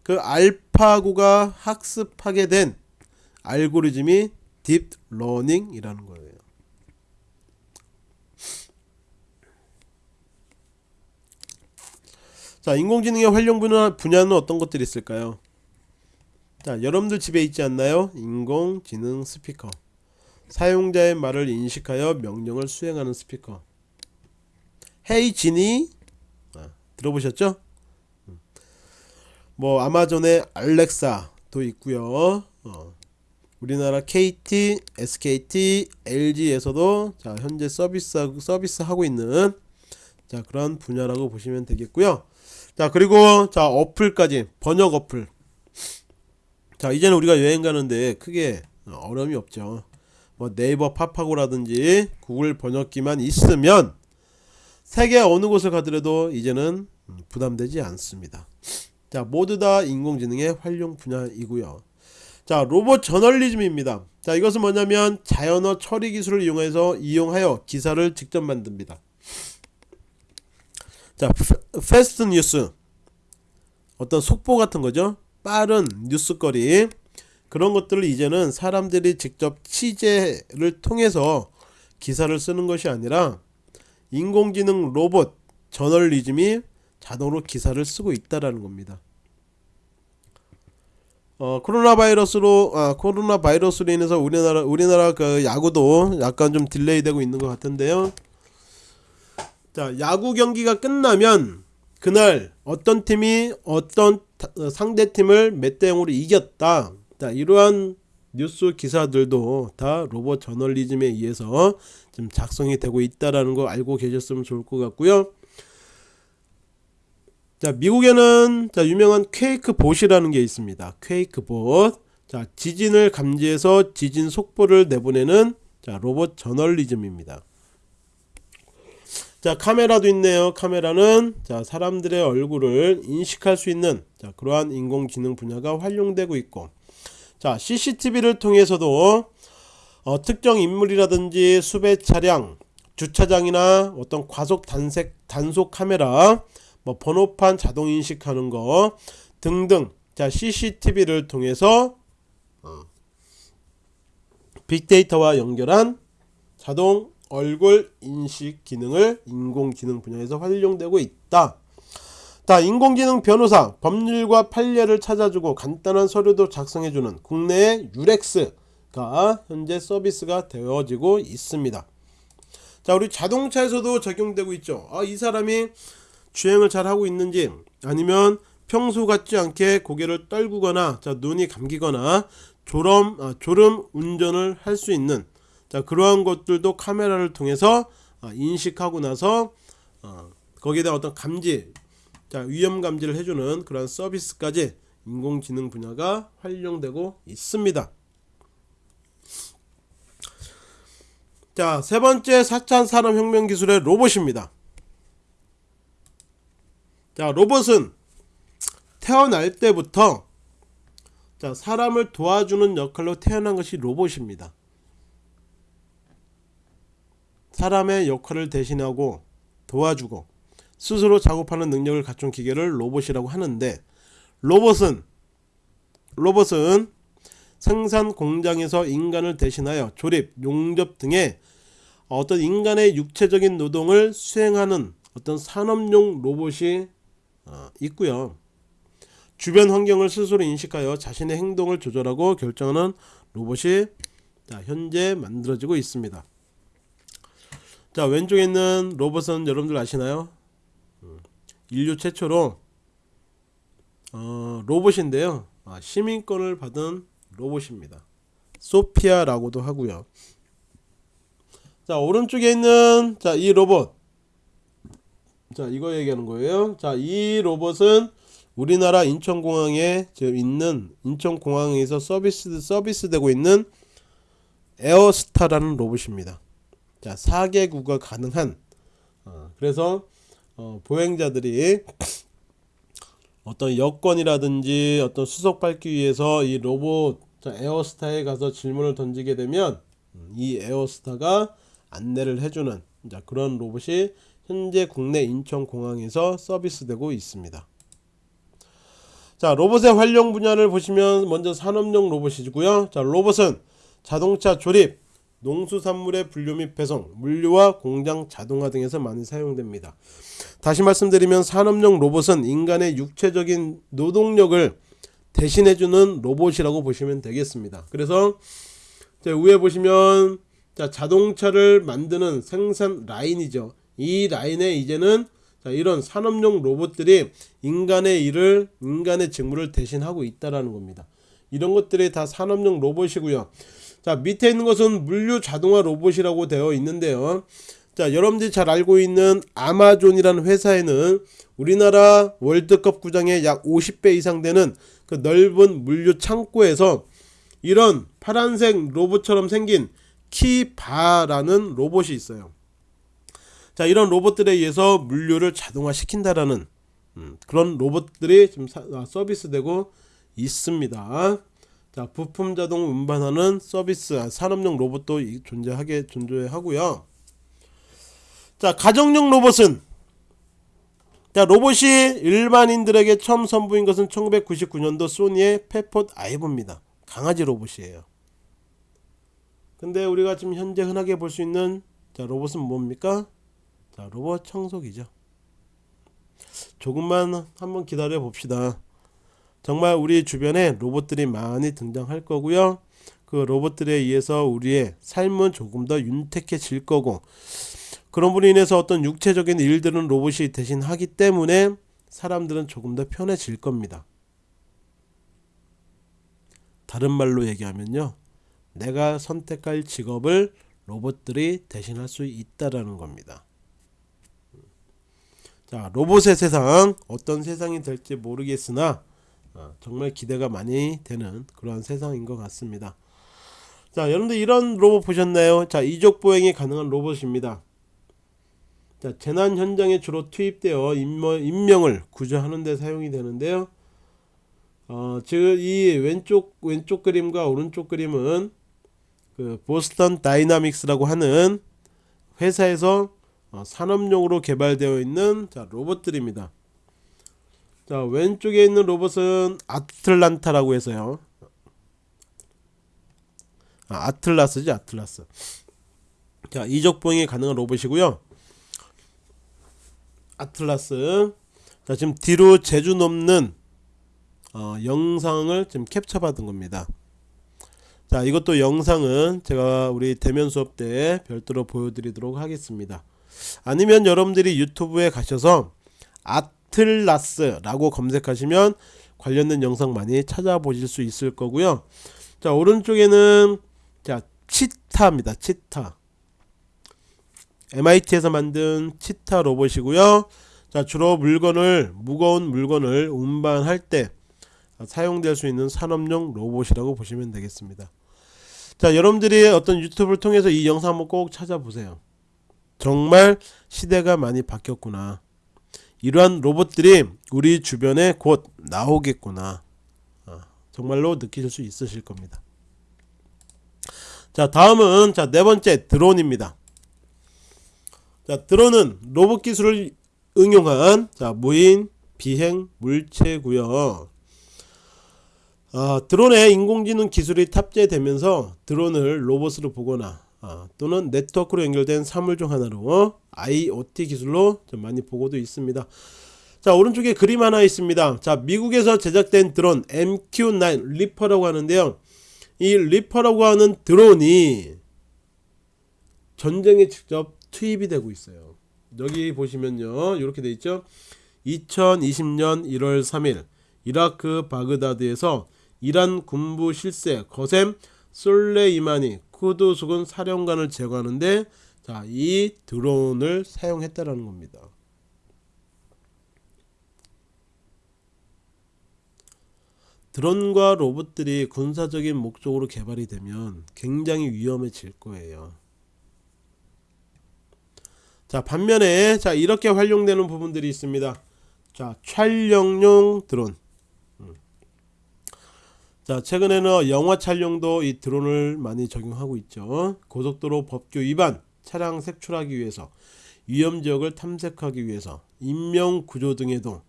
그 알파고가 학습하게 된 알고리즘이 딥러닝이라는 거예요. 자, 인공지능의 활용 분야, 분야는 어떤 것들이 있을까요? 자, 여러분들 집에 있지 않나요? 인공지능 스피커. 사용자의 말을 인식하여 명령을 수행하는 스피커. 헤이 지니 아, 들어보셨죠? 음. 뭐 아마존의 알렉사도 있고요. 어. 우리나라 KT, SKT, LG에서도 자 현재 서비스 서비스 하고 있는 자 그런 분야라고 보시면 되겠고요. 자 그리고 자 어플까지 번역 어플. 자 이제는 우리가 여행 가는데 크게 어려움이 없죠. 뭐 네이버 파파고라든지 구글 번역기만 있으면 세계 어느 곳을 가더라도 이제는 부담되지 않습니다. 자 모두 다 인공지능의 활용 분야이고요. 자 로봇 저널리즘입니다. 자 이것은 뭐냐면 자연어 처리 기술을 이용해서 이용하여 기사를 직접 만듭니다. 자 패스트 뉴스 어떤 속보 같은 거죠. 빠른 뉴스거리 그런 것들을 이제는 사람들이 직접 취재를 통해서 기사를 쓰는 것이 아니라 인공지능 로봇 저널리즘이 자동으로 기사를 쓰고 있다라는 겁니다. 어, 코로나 바이러스로 아, 코로나 바이러스로 인해서 우리나라 우리나라 그 야구도 약간 좀 delay 되고 있는 것 같은데요. 자, 야구 경기가 끝나면 그날 어떤 팀이 어떤 상대 팀을 몇 대 0으로 이겼다. 자, 이러한 뉴스 기사들도 다 로봇 저널리즘에 의해서 좀 작성이 되고 있다라는 거 알고 계셨으면 좋을 것 같고요. 자, 미국에는 자, 유명한 퀘이크 봇이라는 게 있습니다. 퀘이크 봇. 자, 지진을 감지해서 지진 속보를 내보내는 자, 로봇 저널리즘입니다. 자, 카메라도 있네요. 카메라는 자, 사람들의 얼굴을 인식할 수 있는 자, 그러한 인공지능 분야가 활용되고 있고 자, CCTV를 통해서도 어, 특정 인물이라든지 수배 차량, 주차장이나 어떤 과속 단색 단속 카메라, 뭐 번호판 자동 인식하는 거 등등. 자, CCTV를 통해서 어, 빅데이터와 연결한 자동 얼굴 인식 기능을 인공지능 분야에서 활용되고 있다. 자, 인공지능 변호사, 법률과 판례를 찾아주고 간단한 서류도 작성해주는 국내의 유렉스가 현재 서비스가 되어지고 있습니다. 자, 우리 자동차에서도 적용되고 있죠. 아, 이 사람이 주행을 잘 하고 있는지 아니면 평소 같지 않게 고개를 떨구거나 자, 눈이 감기거나 졸음, 아, 졸음 운전을 할 수 있는 자, 그러한 것들도 카메라를 통해서 아, 인식하고 나서 어, 거기에다 어떤 감지 자, 위험 감지를 해주는 그런 서비스까지 인공지능 분야가 활용되고 있습니다. 자, 세 번째 4차 산업혁명 기술의 로봇입니다. 자, 로봇은 태어날 때부터 자, 사람을 도와주는 역할로 태어난 것이 로봇입니다. 사람의 역할을 대신하고 도와주고 스스로 작업하는 능력을 갖춘 기계를 로봇이라고 하는데 로봇은 로봇은 생산 공장에서 인간을 대신하여 조립, 용접 등의 어떤 인간의 육체적인 노동을 수행하는 어떤 산업용 로봇이 어, 있고요. 주변 환경을 스스로 인식하여 자신의 행동을 조절하고 결정하는 로봇이 현재 만들어지고 있습니다. 자 왼쪽에 있는 로봇은 여러분들 아시나요? 인류 최초로 어, 로봇인데요. 아, 시민권을 받은 로봇입니다. 소피아라고도 하고요. 자 오른쪽에 있는 자 이 로봇 자 이거 얘기하는 거예요. 자 이 로봇은 우리나라 인천공항에 지금 있는 인천공항에서 서비스 서비스 되고 있는 에어스타라는 로봇입니다. 자 4개국어 가능한 어, 그래서 어, 보행자들이 어떤 여권이라든지 어떤 수속 밟기 위해서 이 로봇 에어스타에 가서 질문을 던지게 되면 이 에어스타가 안내를 해주는 그런 로봇이 현재 국내 인천공항에서 서비스되고 있습니다. 자 로봇의 활용 분야를 보시면 먼저 산업용 로봇이고요. 자 로봇은 자동차 조립, 농수산물의 분류 및 배송, 물류와 공장 자동화 등에서 많이 사용됩니다. 다시 말씀드리면 산업용 로봇은 인간의 육체적인 노동력을 대신해주는 로봇이라고 보시면 되겠습니다. 그래서 위에 보시면 자, 자동차를 만드는 생산 라인이죠. 이 라인에 이제는 자, 이런 산업용 로봇들이 인간의 일을 인간의 직무를 대신하고 있다라는 겁니다. 이런 것들이 다 산업용 로봇이고요. 자 밑에 있는 것은 물류 자동화 로봇이라고 되어 있는데요. 자 여러분들이 잘 알고 있는 아마존이라는 회사에는 우리나라 월드컵 구장의 약 50배 이상 되는 그 넓은 물류 창고에서 이런 파란색 로봇처럼 생긴 키바라는 로봇이 있어요. 자 이런 로봇들에 의해서 물류를 자동화 시킨다라는 음, 그런 로봇들이 지금 아, 서비스되고 있습니다. 자 부품 자동 운반하는 서비스 아, 산업용 로봇도 존재하게 존재하고요. 자 가정용 로봇은 자 로봇이 일반인들에게 처음 선보인 것은 1999년도 소니의 페폿 아이브입니다. 강아지 로봇이에요. 근데 우리가 지금 현재 흔하게 볼 수 있는 자 로봇은 뭡니까? 자 로봇 청소기죠 조금만 한번 기다려 봅시다 정말 우리 주변에 로봇들이 많이 등장할 거고요. 그 로봇들에 의해서 우리의 삶은 조금 더 윤택해질 거고 그런 분로 인해서 어떤 육체적인 일들은 로봇이 대신 하기 때문에 사람들은 조금 더 편해질 겁니다. 다른 말로 얘기하면요. 내가 선택할 직업을 로봇들이 대신할 수 있다라는 겁니다. 자 로봇의 세상 어떤 세상이 될지 모르겠으나 어, 정말 기대가 많이 되는 그러한 세상인 것 같습니다. 자 여러분들 이런 로봇 보셨나요? 자 이족 보행이 가능한 로봇입니다. 자 재난 현장에 주로 투입되어 인명, 을 구조하는 데 사용이 되는데요. 어, 즉이 왼쪽 왼쪽 그림과 오른쪽 그림은 그 보스턴 다이나믹스라고 하는 회사에서 어, 산업용으로 개발되어 있는 자, 로봇들입니다. 자 왼쪽에 있는 로봇은 아틀란타라고 해서요. 아, 아틀라스지 아틀라스. 자 이적 보행이 가능한 로봇이고요. 아틀라스. 자 지금 뒤로 재주 넘는 어, 영상을 지금 캡처 받은 겁니다. 자 이것도 영상은 제가 우리 대면 수업 때 별도로 보여드리도록 하겠습니다. 아니면 여러분들이 유튜브에 가셔서 아 틀라스라고 검색하시면 관련된 영상 많이 찾아보실 수 있을 거고요. 자 오른쪽에는 자 치타입니다. 치타. MIT에서 만든 치타 로봇이고요. 자 주로 물건을 무거운 물건을 운반할 때 사용될 수 있는 산업용 로봇이라고 보시면 되겠습니다. 자 여러분들이 어떤 유튜브를 통해서 이 영상 한번 꼭 찾아보세요. 정말 시대가 많이 바뀌었구나. 이러한 로봇들이 우리 주변에 곧 나오겠구나. 어, 정말로 느끼실 수 있으실 겁니다. 자 다음은 자 네 번째 드론입니다. 자 드론은 로봇 기술을 응용한 자 무인 비행 물체고요. 아, 드론에 인공지능 기술이 탑재되면서 드론을 로봇으로 보거나 어, 또는 네트워크로 연결된 사물 중 하나로 IoT 기술로 좀 많이 보고도 있습니다. 자 오른쪽에 그림 하나 있습니다. 자 미국에서 제작된 드론 MQ9 리퍼라고 하는데요. 이 Reaper라고 하는 드론이 전쟁에 직접 투입이 되고 있어요. 여기 보시면요. 이렇게 돼 있죠. 2020년 1월 3일 이라크 바그다드에서 이란 군부 실세 거셈 솔레이마니 쿠드스군 사령관을 제거하는데 자, 이 드론을 사용했다라는 겁니다. 드론과 로봇들이 군사적인 목적으로 개발이 되면 굉장히 위험해질 거예요. 자, 반면에 자, 이렇게 활용되는 부분들이 있습니다. 자, 촬영용 드론. 자 최근에는 영화 촬영도 이 드론을 많이 적용하고 있죠 고속도로 법규 위반 차량 색출하기 위해서 위험지역을 탐색하기 위해서 인명구조 등에도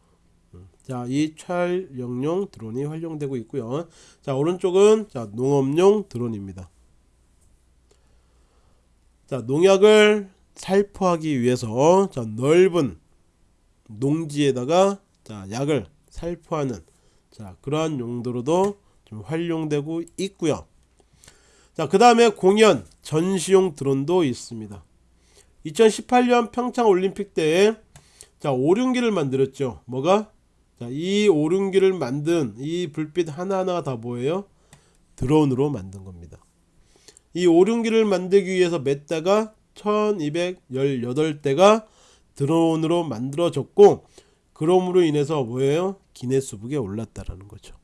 음, 자, 이 촬영용 드론이 활용되고 있고요. 자, 오른쪽은 자, 농업용 드론입니다. 자, 농약을 살포하기 위해서 자, 넓은 농지에다가 자, 약을 살포하는 자, 그러한 용도로도 좀 활용되고 있고요. 자, 그 다음에 공연 전시용 드론도 있습니다. 2018년 평창 올림픽 때에 자, 오륜기를 만들었죠. 뭐가? 자, 이 오륜기를 만든 이 불빛 하나하나가 다 뭐예요? 드론으로 만든 겁니다. 이 오륜기를 만들기 위해서 몇 대가 1218대가 드론으로 만들어졌고 그럼으로 인해서 뭐예요? 기네스북에 올랐다라는 거죠.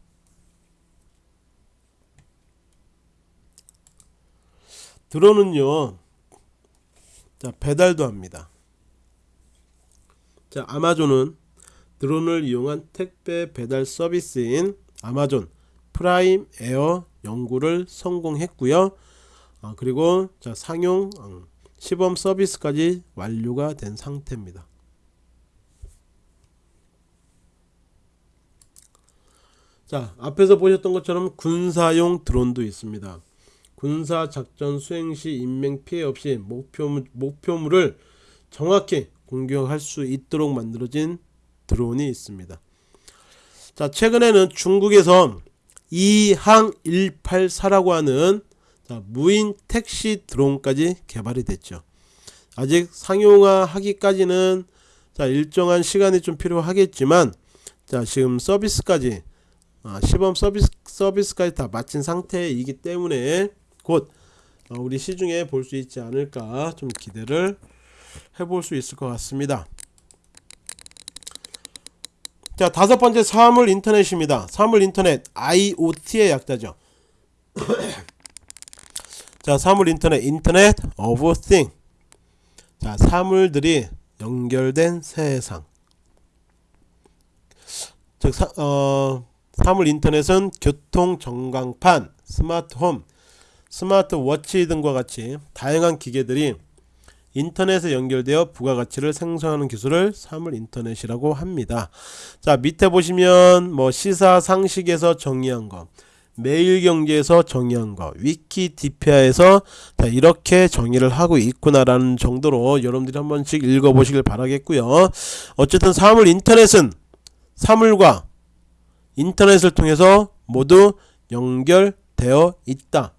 드론은요. 자, 배달도 합니다. 자, 아마존은 드론을 이용한 택배 배달 서비스인 Amazon Prime Air 연구를 성공했고요. 아, 그리고 자, 상용 음, 시범 서비스까지 완료가 된 상태입니다. 자, 앞에서 보셨던 것처럼 군사용 드론도 있습니다. 군사 작전 수행 시 인명 피해 없이 목표물, 목표물을 정확히 공격할 수 있도록 만들어진 드론이 있습니다. 자, 최근에는 중국에서 이항 184라고 하는 자, 무인 택시 드론까지 개발이 됐죠. 아직 상용화하기까지는 자, 일정한 시간이 좀 필요하겠지만 자, 지금 서비스까지 아, 시범 서비스 서비스까지 다 마친 상태이기 때문에 곧 어, 우리 시중에 볼 수 있지 않을까 좀 기대를 해볼 수 있을 것 같습니다. 자 다섯 번째 사물 인터넷입니다. 사물 인터넷 IoT의 약자죠. 자 사물 인터넷 Internet of Thing. 자 사물들이 연결된 세상. 즉 사, 어, 사물 인터넷은 교통 전광판, 스마트홈, 스마트워치 등과 같이 다양한 기계들이 인터넷에 연결되어 부가가치를 생성하는 기술을 사물 인터넷이라고 합니다. 자 밑에 보시면 뭐 시사 상식에서 정의한 거 매일경제에서 정의한 거 위키디피아에서 자 이렇게 정의를 하고 있구나라는 정도로 여러분들이 한 번씩 읽어보시길 바라겠고요. 어쨌든 사물 인터넷은 사물과 인터넷을 통해서 모두 연결되어 있다.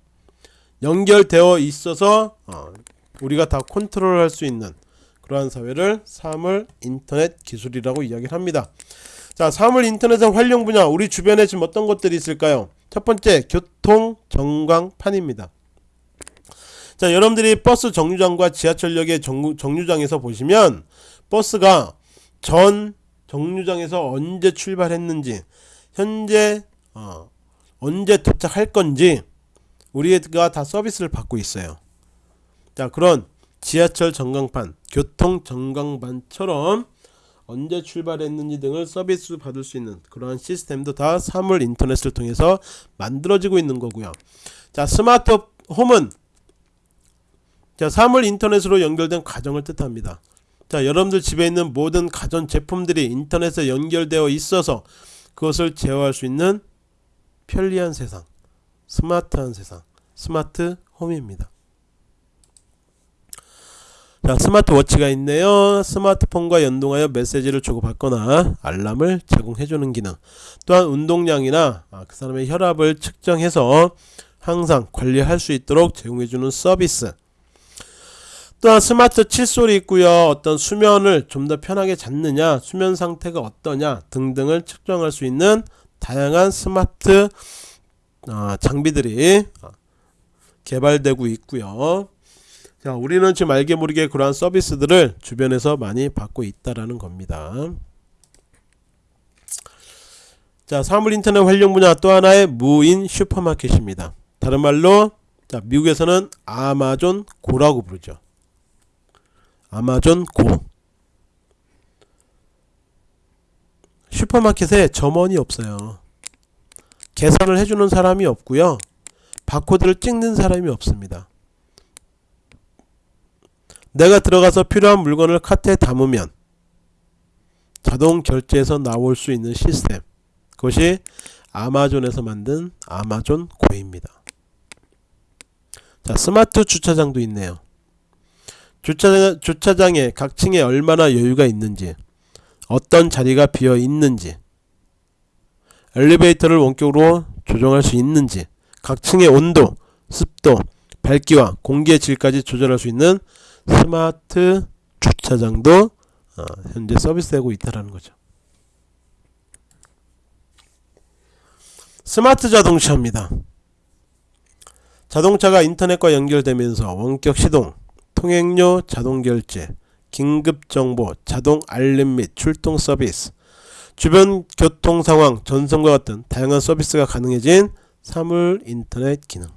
연결되어 있어서 어, 우리가 다 컨트롤할 수 있는 그러한 사회를 사물 인터넷 기술이라고 이야기를 합니다. 자, 사물 인터넷의 활용 분야 우리 주변에 지금 어떤 것들이 있을까요? 첫 번째 교통 전광판입니다. 자, 여러분들이 버스 정류장과 지하철역의 정, 정류장에서 보시면 버스가 전 정류장에서 언제 출발했는지 현재 어, 언제 도착할 건지 우리가 다 서비스를 받고 있어요. 자 그런 지하철 전광판, 교통 전광판처럼 언제 출발했는지 등을 서비스 받을 수 있는 그러한 시스템도 다 사물 인터넷을 통해서 만들어지고 있는 거고요. 자 스마트 홈은 자 사물 인터넷으로 연결된 가정을 뜻합니다. 자 여러분들 집에 있는 모든 가전 제품들이 인터넷에 연결되어 있어서 그것을 제어할 수 있는 편리한 세상 스마트한 세상 스마트 홈입니다. 자 스마트워치가 있네요. 스마트폰과 연동하여 메시지를 주고받거나 알람을 제공해주는 기능 또한 운동량이나 아, 그 사람의 혈압을 측정해서 항상 관리할 수 있도록 제공해주는 서비스. 또한 스마트 칫솔이 있고요. 어떤 수면을 좀 더 편하게 잤느냐 수면 상태가 어떠냐 등등을 측정할 수 있는 다양한 스마트 어, 장비들이 어, 개발되고 있고요. 자 우리는 지금 알게 모르게 그러한 서비스들을 주변에서 많이 받고 있다라는 겁니다. 자 사물 인터넷 활용 분야 또 하나의 무인 슈퍼마켓입니다. 다른 말로 자 미국에서는 아마존 고라고 부르죠. 아마존 고. 슈퍼마켓에 점원이 없어요 계산을 해주는 사람이 없고요 바코드를 찍는 사람이 없습니다 내가 들어가서 필요한 물건을 카트에 담으면 자동 결제에서 나올 수 있는 시스템 그것이 아마존에서 만든 아마존 고입니다. 자 스마트 주차장도 있네요. 주차장, 주차장에 각 층에 얼마나 여유가 있는지 어떤 자리가 비어 있는지 엘리베이터를 원격으로 조정할 수 있는지 각 층의 온도, 습도, 밝기와 공기의 질까지 조절할 수 있는 스마트 주차장도 어, 현재 서비스되고 있다는 거죠. 스마트 자동차입니다. 자동차가 인터넷과 연결되면서 원격 시동, 통행료 자동 결제, 긴급 정보, 자동 알림 및 출동 서비스, 주변 교통 상황 전송과 같은 다양한 서비스가 가능해진 사물 인터넷 기능.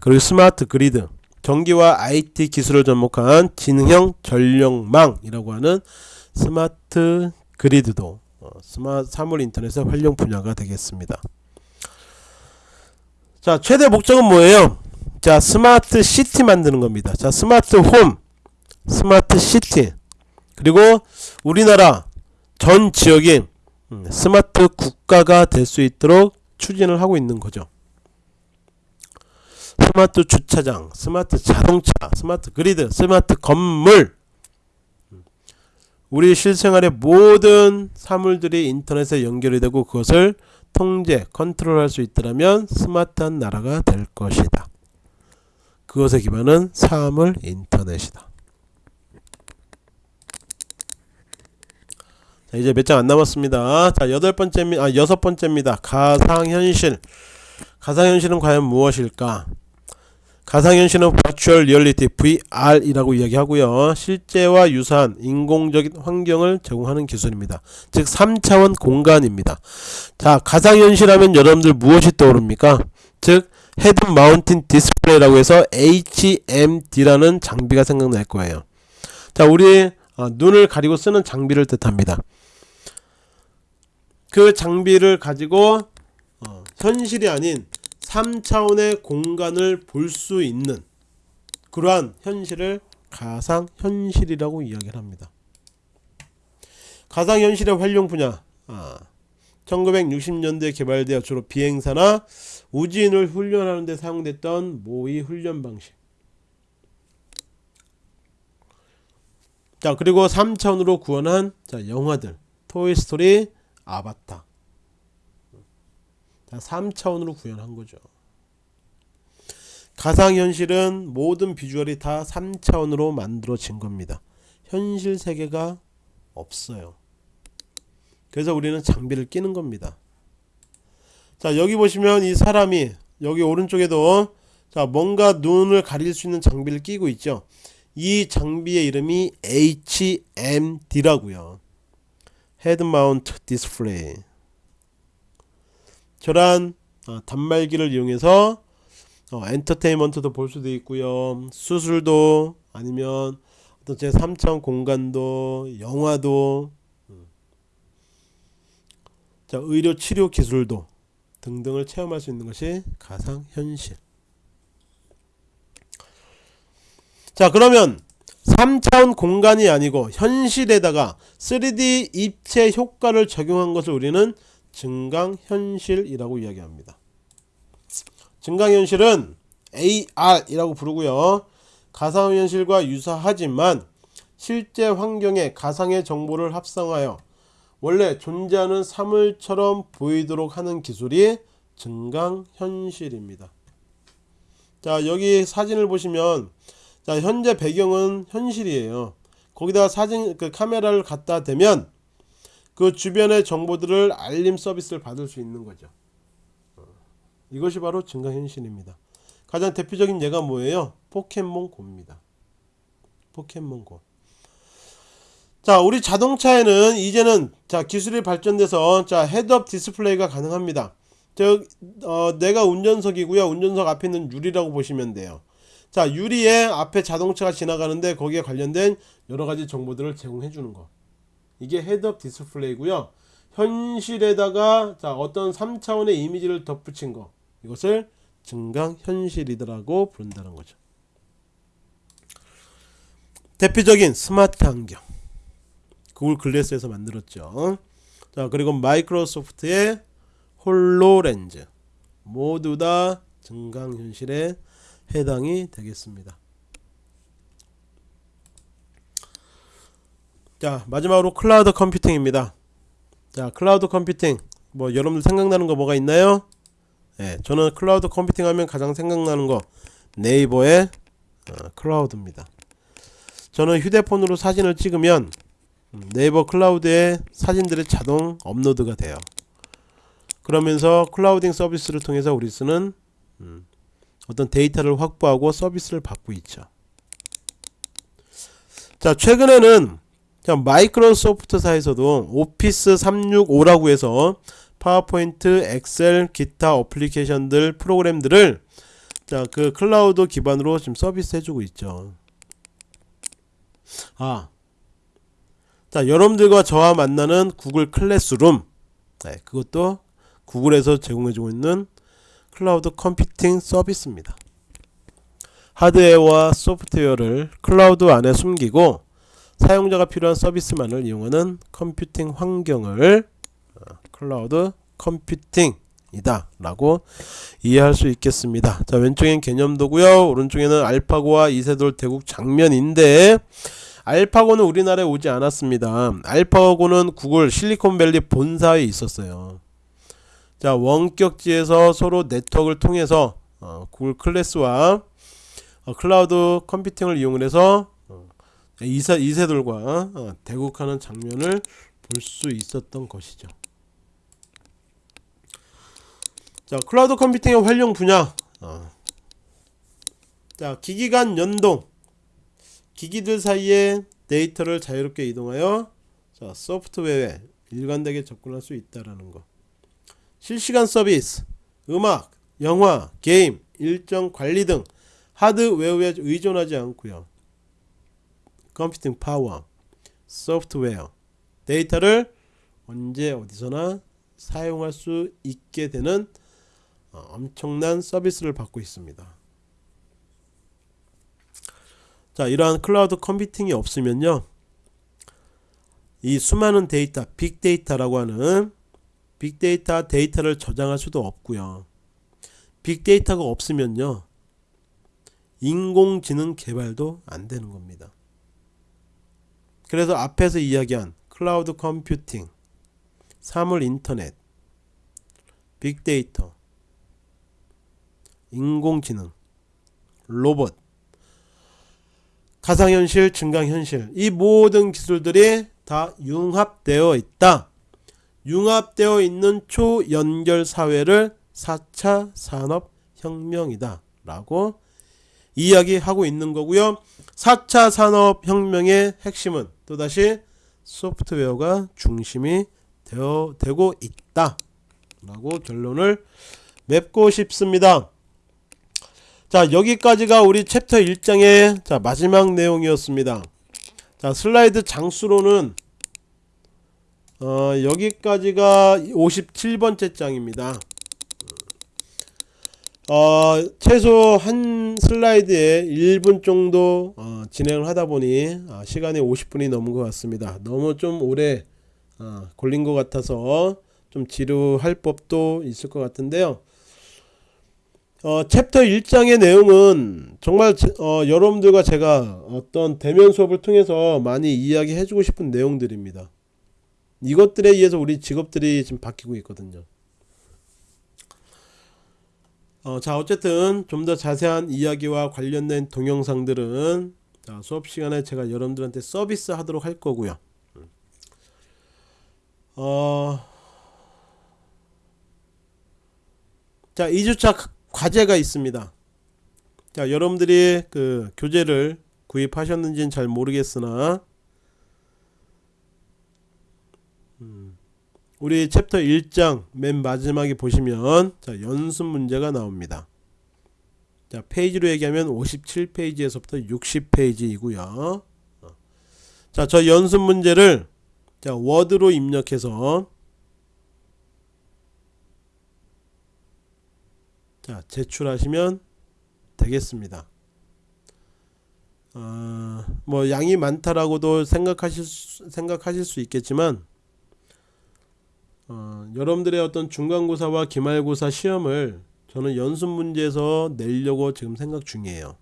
그리고 스마트 그리드, 전기와 IT 기술을 접목한 지능형 전력망이라고 하는 스마트 그리드도 어, 스마트 사물 인터넷의 활용 분야가 되겠습니다. 자, 최대 목적은 뭐예요? 자, 스마트 시티 만드는 겁니다. 자, 스마트 홈, 스마트 시티, 그리고 우리나라 전 지역이 음, 스마트 국가가 될 수 있도록 추진을 하고 있는 거죠. 스마트 주차장, 스마트 자동차, 스마트 그리드, 스마트 건물 우리 실생활의 모든 사물들이 인터넷에 연결이 되고 그것을 통제, 컨트롤할 수 있더라면 스마트한 나라가 될 것이다. 그것에 기반은 사물 인터넷이다. 자, 이제 몇 장 안 남았습니다. 자, 여덟 번째, 아, 여섯 번째입니다. 가상현실. 가상현실은 과연 무엇일까? 가상현실은 Virtual Reality VR이라고 이야기하고요. 실제와 유사한 인공적인 환경을 제공하는 기술입니다. 즉 3차원 공간입니다. 자, 가상현실 하면 여러분들 무엇이 떠오릅니까? 즉 head mounted display라고 해서 HMD라는 장비가 생각날 거예요. 자, 우리 어, 눈을 가리고 쓰는 장비를 뜻합니다. 그 장비를 가지고 어, 현실이 아닌 3차원의 공간을 볼 수 있는 그러한 현실을 가상현실이라고 이야기를 합니다. 가상현실의 활용 분야. 아, 1960년대에 개발되어 주로 비행사나 우주인을 훈련하는 데 사용됐던 모의 훈련 방식. 자 그리고 3차원으로 구현한 자, 영화들. 토이스토리 아바타 자 3차원으로 구현한 거죠. 가상현실은 모든 비주얼이 다 3차원으로 만들어진 겁니다. 현실 세계가 없어요. 그래서 우리는 장비를 끼는 겁니다. 자 여기 보시면 이 사람이 여기 오른쪽에도 자 뭔가 눈을 가릴 수 있는 장비를 끼고 있죠. 이 장비의 이름이 HMD라고요 head mount display 저런 어, 단말기를 이용해서 어, 엔터테인먼트도 볼 수도 있고요. 수술도 아니면 어떤 제 3차원 공간도 영화도. 음. 자 의료 치료 기술도 등등을 체험할 수 있는 것이 가상현실. 자 그러면 3차원 공간이 아니고 현실에다가 3D 입체 효과를 적용한 것을 우리는 증강현실이라고 이야기합니다. 증강현실은 AR이라고 부르고요. 가상현실과 유사하지만 실제 환경에 가상의 정보를 합성하여 원래 존재하는 사물처럼 보이도록 하는 기술이 증강현실입니다. 자 여기 사진을 보시면 자 현재 배경은 현실이에요. 거기다 사진 그 카메라를 갖다 대면 그 주변의 정보들을 알림 서비스를 받을 수 있는 거죠. 어, 이것이 바로 증강현실입니다. 가장 대표적인 예가 뭐예요? 포켓몬고입니다. 포켓몬고. 자 우리 자동차에는 이제는 자 기술이 발전돼서 자 head-up display가 가능합니다. 저 어, 내가 운전석이고요. 운전석 앞에 있는 유리라고 보시면 돼요 자 유리에 앞에 자동차가 지나가는데 거기에 관련된 여러가지 정보들을 제공해 주는 거. 이게 head-up display고요. 현실에다가 자 어떤 3차원의 이미지를 덧붙인 거. 이것을 증강현실이더라고 부른다는 거죠. 대표적인 스마트 환경. 구글 글래스에서 만들었죠. 자 그리고 마이크로소프트의 HoloLens. 모두 다 증강현실에 해당이 되겠습니다. 자 마지막으로 cloud computing입니다. 자 cloud computing 뭐 여러분들 생각나는 거 뭐가 있나요? 예, 저는 cloud computing 하면 가장 생각나는 거 네이버의 어, cloud입니다. 저는 휴대폰으로 사진을 찍으면 네이버 클라우드에 사진들이 자동 업로드가 돼요. 그러면서 clouding 서비스를 통해서 우리 쓰는 음, 어떤 데이터를 확보하고 서비스를 받고 있죠. 자 최근에는 자, 마이크로소프트사에서도 오피스 365라고 해서 파워포인트, 엑셀, 기타 어플리케이션들 프로그램들을 자, 그 클라우드 기반으로 지금 서비스 해주고 있죠. 아, 자, 여러분들과 저와 만나는 구글 클래스룸, 네, 그것도 구글에서 제공해주고 있는 클라우드 컴퓨팅 서비스입니다. 하드웨어와 소프트웨어를 클라우드 안에 숨기고 사용자가 필요한 서비스만을 이용하는 컴퓨팅 환경을 어, 클라우드 컴퓨팅이다 라고 이해할 수 있겠습니다. 자 왼쪽엔 개념도고요. 오른쪽에는 알파고와 이세돌 대국 장면인데 알파고는 우리나라에 오지 않았습니다. 알파고는 구글 실리콘밸리 본사에 있었어요 자 원격지에서 서로 네트워크를 통해서 어, 구글 클래스와 어, 클라우드 컴퓨팅을 이용해서 이세, 이세돌과 어, 대국하는 장면을 볼 수 있었던 것이죠. 자, 클라우드 컴퓨팅의 활용 분야. 어. 자, 기기 간 연동. 기기들 사이에 데이터를 자유롭게 이동하여 자, 소프트웨어에 일관되게 접근할 수 있다라는 거. 실시간 서비스, 음악, 영화, 게임, 일정 관리 등 하드웨어에 의존하지 않고요. 컴퓨팅 파워, 소프트웨어, 데이터를 언제 어디서나 사용할 수 있게 되는 어, 엄청난 서비스를 받고 있습니다. 자, 이러한 클라우드 컴퓨팅이 없으면요. 이 수많은 데이터, 빅데이터라고 하는 빅데이터 데이터를 저장할 수도 없고요. 빅데이터가 없으면요. 인공지능 개발도 안 되는 겁니다. 그래서 앞에서 이야기한 클라우드 컴퓨팅, 사물 인터넷, 빅데이터, 인공지능, 로봇, 가상현실, 증강현실 이 모든 기술들이 다 융합되어 있다. 융합되어 있는 초연결 사회를 4차 산업혁명이다 라고 이야기하고 있는 거고요. 4차 산업혁명의 핵심은 또다시 소프트웨어가 중심이 되어, 되고 있다 라고 결론을 맺고 싶습니다. 자 여기까지가 우리 챕터 1장의 자 마지막 내용이었습니다. 자 슬라이드 장수로는 어, 여기까지가 57번째 장입니다 어, 최소 한 슬라이드에 1분 정도 어, 진행을 하다 보니 어, 시간이 50분이 넘은 것 같습니다. 너무 좀 오래 어, 걸린 것 같아서 좀 지루할 법도 있을 것 같은데요. 어, 챕터 1장의 내용은 정말 제, 어, 여러분들과 제가 어떤 대면 수업을 통해서 많이 이야기해 주고 싶은 내용들입니다. 이것들에 의해서 우리 직업들이 지금 바뀌고 있거든요. 어, 자 어쨌든 좀 더 자세한 이야기와 관련된 동영상들은 자, 수업 시간에 제가 여러분들한테 서비스 하도록 할 거고요 어, 자 2주차 과제가 있습니다 자 여러분들이 그 교재를 구입하셨는지는 잘 모르겠으나 음. 우리 챕터 1장 맨 마지막에 보시면 자, 연습 문제가 나옵니다. 자, 페이지로 얘기하면 57페이지에서부터 60페이지이고요. 자, 저 연습 문제를 자, 워드로 입력해서 자, 제출하시면 되겠습니다. 어, 뭐 양이 많다라고도 생각하실 수, 생각하실 수 있겠지만 어, 여러분들의 어떤 중간고사와 기말고사 시험을 저는 연습 문제에서 내려고 지금 생각 중이에요.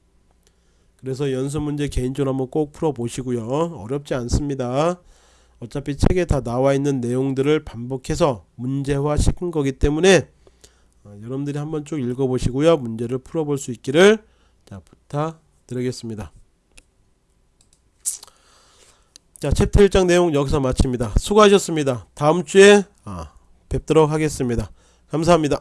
그래서 연습 문제 개인적으로 한번 꼭 풀어 보시고요. 어렵지 않습니다. 어차피 책에 다 나와 있는 내용들을 반복해서 문제화 시킨 거기 때문에 어, 여러분들이 한번 쭉 읽어 보시고요. 문제를 풀어 볼 수 있기를 자, 부탁드리겠습니다. 자, 챕터 1장 내용 여기서 마칩니다. 수고하셨습니다. 다음 주에 아, 뵙도록 하겠습니다. 감사합니다.